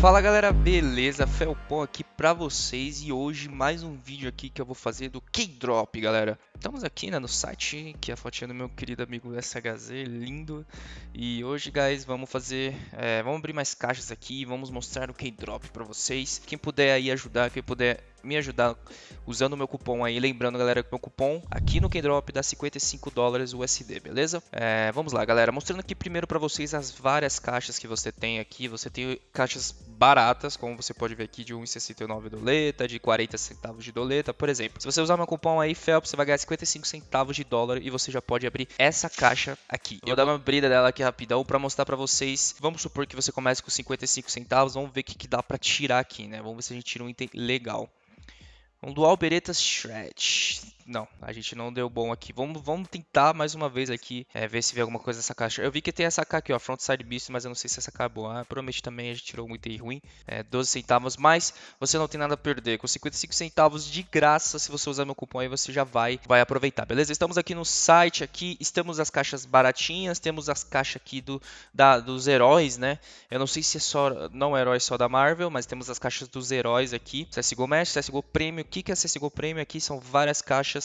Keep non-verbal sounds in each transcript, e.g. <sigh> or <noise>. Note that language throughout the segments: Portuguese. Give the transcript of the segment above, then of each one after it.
Fala galera, beleza? Felpon aqui pra vocês e hoje mais um vídeo aqui que eu vou fazer do K-Drop, galera. Estamos aqui né, no site, que é a fotinha do meu querido amigo SHZ, lindo. E hoje, guys, vamos fazer, é, vamos abrir mais caixas aqui, vamos mostrar o K-Drop pra vocês. Quem puder aí ajudar, quem puder me ajudar usando o meu cupom aí, lembrando galera que meu cupom aqui no K-Drop dá 55 dólares USD, beleza? É, vamos lá, galera, mostrando aqui primeiro pra vocês as várias caixas que você tem aqui. Você tem caixas baratas, como você pode ver aqui, de 1,69 doleta, de 40 centavos de doleta, por exemplo. Se você usar meu cupom aí, FELP, você vai ganhar 55 centavos de dólar e você já pode abrir essa caixa aqui. Eu vou dar uma abrida dela aqui rapidão para mostrar para vocês. Vamos supor que você comece com 55 centavos, vamos ver o que, que dá para tirar aqui, né? Vamos ver se a gente tira um item legal. Um Dual Beretta Shred. Não, a gente não deu bom aqui. Vamos, vamos tentar mais uma vez aqui, é, ver se vê alguma coisa nessa caixa. Eu vi que tem essa AK aqui, ó, Frontside Beast, mas eu não sei se essa AK é boa. Ah, provavelmente também a gente tirou muito item ruim, é, 12 centavos, mas você não tem nada a perder. Com 55 centavos de graça, se você usar meu cupom aí, você já vai, vai aproveitar, beleza? Estamos aqui no site, aqui estamos as caixas baratinhas, temos as caixas aqui do, da, dos heróis, né? Eu não sei se é só, não é herói só da Marvel, mas temos as caixas dos heróis aqui. CSGO Mesh, CSGO Premium. O que, que é CSGO Premium? Aqui são várias caixas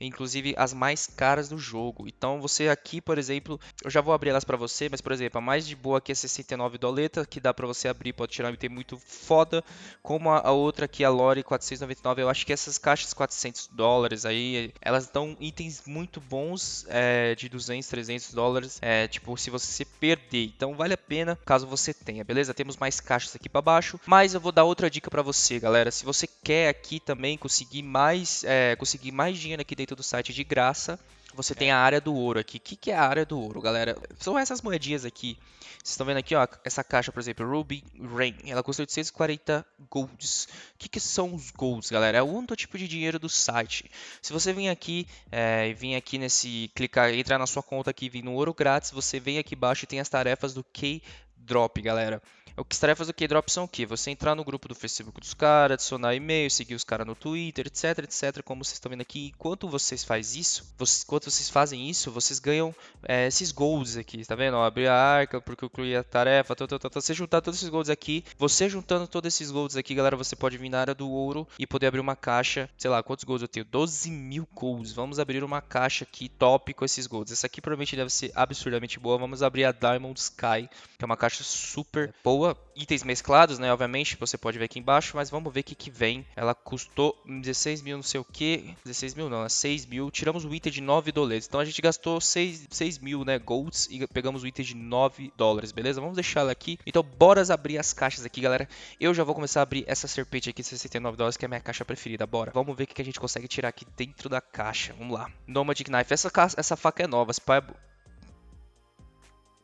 inclusive as mais caras do jogo. Então você aqui, por exemplo, eu já vou abrir elas para você, mas por exemplo, a mais de boa aqui é 69 doleta, que dá para você abrir, pode tirar um item muito foda, como a, a outra aqui, a Lore 499, eu acho que essas caixas 400 dólares aí, elas dão itens muito bons é, de 200, 300 dólares, é, tipo, se você perder, então vale a pena caso você tenha, beleza? Temos mais caixas aqui para baixo, mas eu vou dar outra dica para você, galera, se você quer aqui também conseguir mais, é, conseguir mais dinheiro aqui dentro do site de graça. Você tem a área do ouro aqui. O que, que é a área do ouro, galera? São essas moedinhas aqui. Vocês estão vendo aqui, ó, essa caixa, por exemplo, Ruby Rain. Ela custa 840 golds. O que, que são os golds, galera? É o único tipo de dinheiro do site. Se você vir aqui é, e vir aqui nesse, clicar, entrar na sua conta aqui e vir no ouro grátis, você vem aqui embaixo e tem as tarefas do K Drop, galera. O que as tarefas do K-Drop são o quê? Você entrar no grupo do Facebook dos caras, adicionar e-mail, seguir os caras no Twitter, etc, etc. Como vocês estão vendo aqui, enquanto vocês fazem isso, vocês, enquanto vocês fazem isso, vocês ganham é, esses golds aqui, tá vendo? Abrir a arca, porque eu concluí a tarefa, tá, tá, tá. você juntar todos esses golds aqui, você juntando todos esses golds aqui, galera, você pode vir na área do ouro e poder abrir uma caixa, sei lá, quantos golds eu tenho? 12 mil golds. Vamos abrir uma caixa aqui top com esses golds. Essa aqui provavelmente deve ser absurdamente boa. Vamos abrir a Diamond Sky, que é uma caixa super boa itens mesclados, né? Obviamente, você pode ver aqui embaixo, mas vamos ver o que, que vem. Ela custou 16 mil, não sei o que. 16 mil não, é 6 mil. Tiramos o item de 9 dólares. Então a gente gastou 6, 6 mil, né? Golds e pegamos o item de 9 dólares, beleza? Vamos deixar ela aqui. Então, bora abrir as caixas aqui, galera. Eu já vou começar a abrir essa serpente aqui de 69 dólares, que é a minha caixa preferida. Bora. Vamos ver o que a gente consegue tirar aqui dentro da caixa. Vamos lá. Nomadic Knife. Essa, essa faca é nova. Spy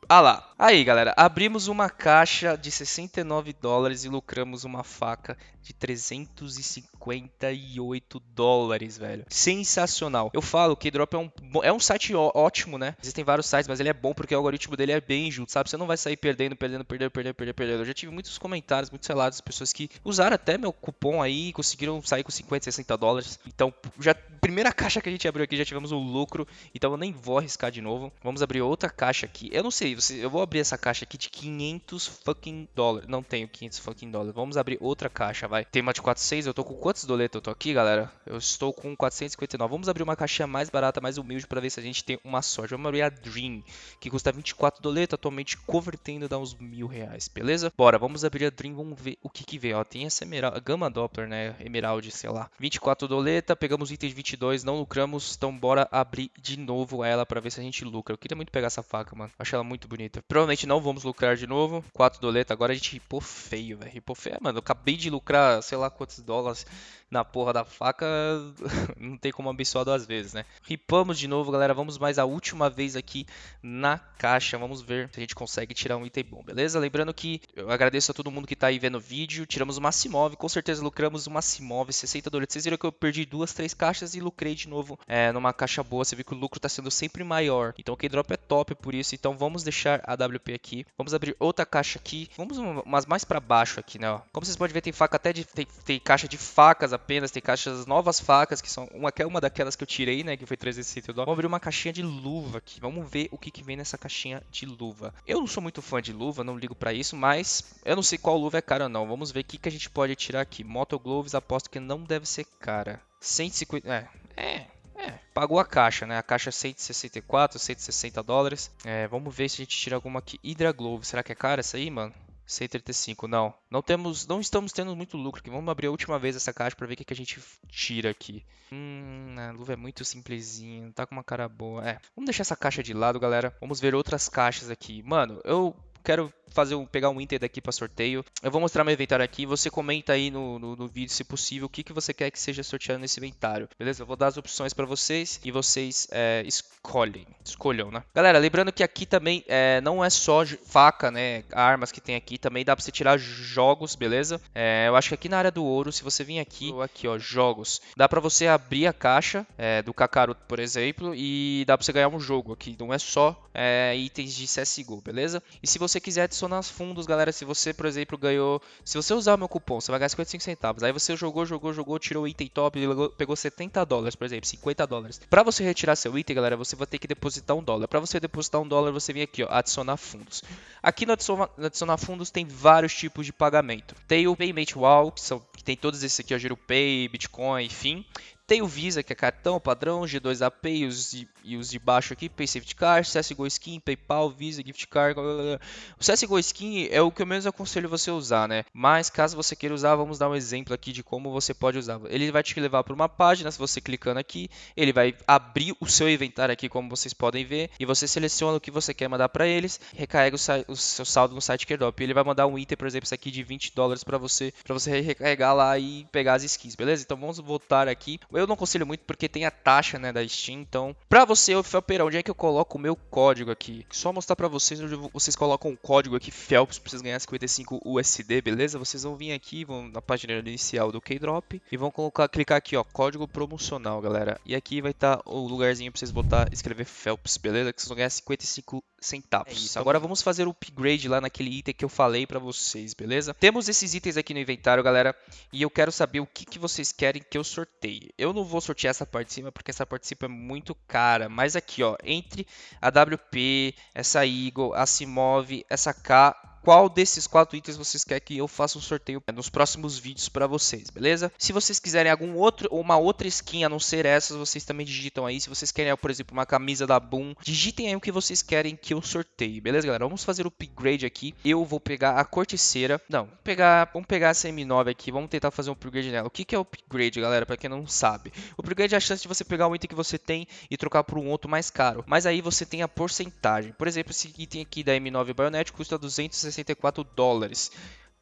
ah lá. Aí, galera, abrimos uma caixa de 69 dólares e lucramos uma faca de 358 dólares, velho. Sensacional. Eu falo que Drop é um, é um site ótimo, né? Existem vários sites, mas ele é bom porque o algoritmo dele é bem junto, sabe? Você não vai sair perdendo, perdendo, perdendo, perdendo, perdendo, perdendo. Eu já tive muitos comentários, muitos relatos de pessoas que usaram até meu cupom aí e conseguiram sair com 50, 60 dólares. Então, já primeira caixa que a gente abriu aqui já tivemos um lucro, então eu nem vou arriscar de novo. Vamos abrir outra caixa aqui. Eu não sei, eu vou abrir essa caixa aqui de 500 fucking dólares. Não tenho 500 fucking dólares. Vamos abrir outra caixa, vai. Tem uma de 46, eu tô com quantos doletas eu tô aqui, galera? Eu estou com 459. Vamos abrir uma caixinha mais barata, mais humilde para ver se a gente tem uma sorte. Vamos abrir a Dream, que custa 24 doletas, atualmente convertendo dá uns mil reais, beleza? Bora, vamos abrir a Dream, vamos ver o que que vem, ó. Tem essa emerald, Gama Doppler, né? Emerald, sei lá. 24 doleta, pegamos itens 22, não lucramos, então bora abrir de novo ela para ver se a gente lucra. Eu queria muito pegar essa faca, mano. Acho ela muito bonita. Provavelmente não vamos lucrar de novo. 4 doleta, agora a gente ripou feio, velho. Ripou feio, mano. Eu acabei de lucrar, sei lá quantos dólares na porra da faca, <laughs> não tem como abençoar duas vezes, né? Ripamos de novo, galera. Vamos mais a última vez aqui na caixa. Vamos ver se a gente consegue tirar um item bom, beleza? Lembrando que eu agradeço a todo mundo que tá aí vendo o vídeo. Tiramos uma Simov, com certeza lucramos uma Simov, 60 dólares. Vocês viram que eu perdi duas, três caixas e lucrei de novo é, numa caixa boa. Você viu que o lucro tá sendo sempre maior. Então o K-Drop é top por isso. Então vamos deixar a WP aqui. Vamos abrir outra caixa aqui. Vamos umas mais para baixo aqui, né? Ó. Como vocês podem ver, tem faca até de. Tem, tem caixa de facas apenas, tem caixas novas facas, que são uma é uma daquelas que eu tirei, né, que foi 360 dólares. Vamos abrir uma caixinha de luva aqui. Vamos ver o que, que vem nessa caixinha de luva. Eu não sou muito fã de luva, não ligo para isso, mas eu não sei qual luva é cara ou não. Vamos ver o que, que a gente pode tirar aqui. Moto Gloves, aposto que não deve ser cara. 150, é, é, é, pagou a caixa, né? A caixa é 164, 160 dólares. É, vamos ver se a gente tira alguma aqui. Hydra Glove, será que é cara essa aí, mano? 135, não. Não temos, não estamos tendo muito lucro aqui. Vamos abrir a última vez essa caixa para ver o que, que a gente tira aqui. Hum, a luva é muito simplesinha, tá com uma cara boa. É, vamos deixar essa caixa de lado, galera. Vamos ver outras caixas aqui. Mano, eu quero fazer um, pegar um item daqui para sorteio. Eu vou mostrar meu inventário aqui. Você comenta aí no, no, no, vídeo, se possível, o que, que você quer que seja sorteado nesse inventário. Beleza? Eu vou dar as opções para vocês e vocês é, escolhem. Escolham, né? Galera, lembrando que aqui também é, não é só faca, né? Armas que tem aqui. Também dá para você tirar jogos, beleza? É, eu acho que aqui na área do ouro, se você vir aqui, aqui ó, jogos, dá para você abrir a caixa é, do Kakaroto, por exemplo, e dá para você ganhar um jogo aqui. Não é só é, itens de CSGO, beleza? E se você quiser adicionar fundos, galera, se você, por exemplo, ganhou... Se você usar o meu cupom, você vai ganhar 55 centavos. Aí você jogou, jogou, jogou, tirou o item top, pegou 70 dólares, por exemplo, 50 dólares. Para você retirar seu item, galera, você vai ter que depositar um dólar. Para você depositar um dólar, você vem aqui, ó, adicionar fundos. Aqui no adicionar fundos tem vários tipos de pagamento. Tem o Payment Wall, que, são, que tem todos esses aqui, ó, Pay, Bitcoin, enfim. Tem o Visa, que é cartão, padrão, G2AP e os de, e os de baixo aqui, Pay Safety Card, CSGO Skin, PayPal, Visa, Gift Card. Blá, blá, blá. O CSGO Skin é o que eu menos aconselho você usar, né? Mas caso você queira usar, vamos dar um exemplo aqui de como você pode usar. Ele vai te levar para uma página, se você clicando aqui, ele vai abrir o seu inventário aqui, como vocês podem ver, e você seleciona o que você quer mandar para eles, recarrega o, o, seu saldo no site Airdrop. Ele vai mandar um item, por exemplo, esse aqui de 20 dólares para você, para você recarregar lá e pegar as skins, beleza? Então vamos voltar aqui. Eu não aconselho muito porque tem a taxa, né, da Steam. Então, pra você, ô Felpeira, onde é que eu coloco o meu código aqui? Só mostrar pra vocês onde vocês colocam o código aqui, Felps, pra vocês ganharem 55 USD, beleza? Vocês vão vir aqui, vão na página inicial do K-Drop e vão colocar, clicar aqui, ó, código promocional, galera. E aqui vai estar tá o lugarzinho pra vocês botar, escrever Felps, beleza? Que vocês vão ganhar 55 centavos. É isso. Agora vamos fazer o upgrade lá naquele item que eu falei pra vocês, beleza? Temos esses itens aqui no inventário, galera, e eu quero saber o que, que vocês querem que eu sorteie. Eu não vou sortear essa parte de cima porque essa parte de cima é muito cara, mas aqui, ó, entre a WP, essa Eagle, a Simove, essa K qual desses quatro itens vocês querem que eu faça um sorteio nos próximos vídeos para vocês, beleza? Se vocês quiserem algum outro ou uma outra skin a não ser essas, vocês também digitam aí. Se vocês querem, por exemplo, uma camisa da Boom, digitem aí o que vocês querem que eu sorteie, beleza, galera? Vamos fazer o upgrade aqui. Eu vou pegar a corticeira. Não, pegar, vamos pegar essa M9 aqui, vamos tentar fazer um upgrade nela. O que, que é upgrade, galera? Para quem não sabe. O upgrade é a chance de você pegar um item que você tem e trocar por um outro mais caro. Mas aí você tem a porcentagem. Por exemplo, esse item aqui da M9 Bayonet custa 260 64 dólares.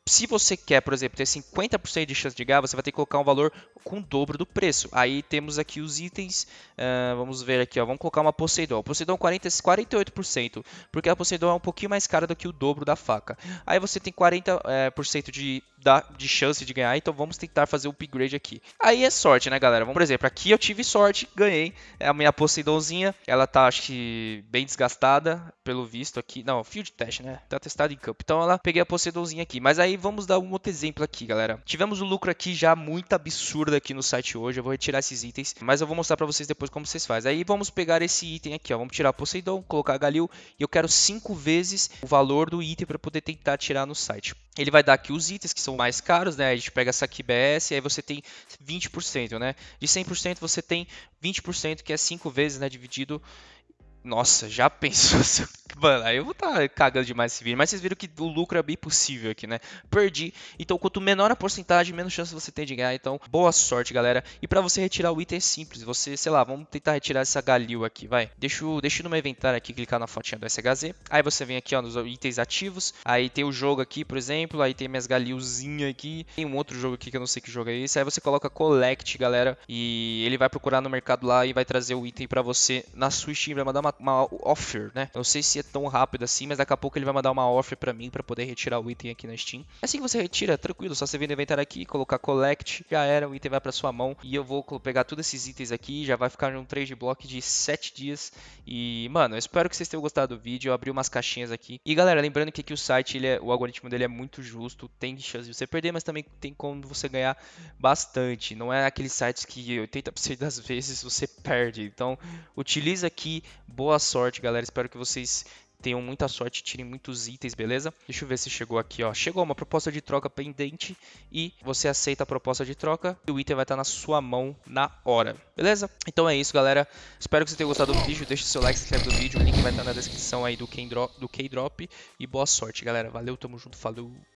Se você quer, por exemplo, ter 50% de chance de ganhar, você vai ter que colocar um valor com o dobro do preço. Aí temos aqui os itens, uh, vamos ver aqui, ó, vamos colocar uma Poseidon. Poseidon 40, 48%, porque a Poseidon é um pouquinho mais cara do que o dobro da faca. Aí você tem 40% é, por cento de de chance de ganhar, então vamos tentar fazer o upgrade aqui. Aí é sorte, né, galera? Vamos, por exemplo, aqui eu tive sorte, ganhei. É a minha Poseidonzinha, ela tá, acho que, bem desgastada, pelo visto aqui. Não, field test, né? Tá testado em campo. Então ela peguei a Poseidonzinha aqui. Mas aí vamos dar um outro exemplo aqui, galera. Tivemos um lucro aqui já muito absurdo aqui no site hoje. Eu vou retirar esses itens, mas eu vou mostrar pra vocês depois como vocês fazem. Aí vamos pegar esse item aqui, ó. Vamos tirar Poseidon, colocar Galil. E eu quero 5 vezes o valor do item para poder tentar tirar no site. Ele vai dar aqui os itens que são mais caros, né? A gente pega essa aqui BS aí você tem 20%, né? De 100% você tem 20%, que é 5 vezes, né, dividido nossa, já pensou? <laughs> <laughs> Mano, aí eu vou estar tá cagando demais esse vídeo. Mas vocês viram que o lucro é bem possível aqui, né? Perdi. Então, quanto menor a porcentagem, menos chance você tem de ganhar. Então, boa sorte, galera. E pra você retirar o item é simples. Você, sei lá, vamos tentar retirar essa Galil aqui, vai. Deixa, deixa no meu inventário aqui, clicar na fotinha do SHZ. Aí você vem aqui, ó, nos itens ativos. Aí tem o jogo aqui, por exemplo. Aí tem minhas Galilzinhas aqui. Tem um outro jogo aqui que eu não sei que jogo é esse. Aí você coloca Collect, galera. E ele vai procurar no mercado lá e vai trazer o item pra você na sua Steam. Vai mandar uma uma, offer, né? Não sei se é tão rápido assim, mas daqui a pouco ele vai mandar uma offer pra mim pra poder retirar o item aqui na Steam. Assim que você retira, tranquilo, só você vir no inventário aqui, colocar collect, já era, o item vai pra sua mão. E eu vou pegar todos esses itens aqui, já vai ficar num trade block de 7 dias. E, mano, eu espero que vocês tenham gostado do vídeo. Eu abri umas caixinhas aqui. E galera, lembrando que aqui o site, ele é, o algoritmo dele é muito justo, tem chance de você perder, mas também tem como você ganhar bastante. Não é aqueles sites que 80% das <laughs> vezes você perde. Então, utiliza aqui. Sorte, galera. Espero que vocês tenham muita sorte, tirem muitos itens, beleza? Deixa eu ver se chegou aqui, ó. Chegou uma proposta de troca pendente e você aceita a proposta de troca e o item vai estar na sua mão na hora, beleza? Então é isso, galera. Espero que você tenha gostado do vídeo. Deixe seu like, se inscreve no vídeo. O link vai estar na descrição aí do K-Drop. E boa sorte, galera. Valeu, tamo junto, falou!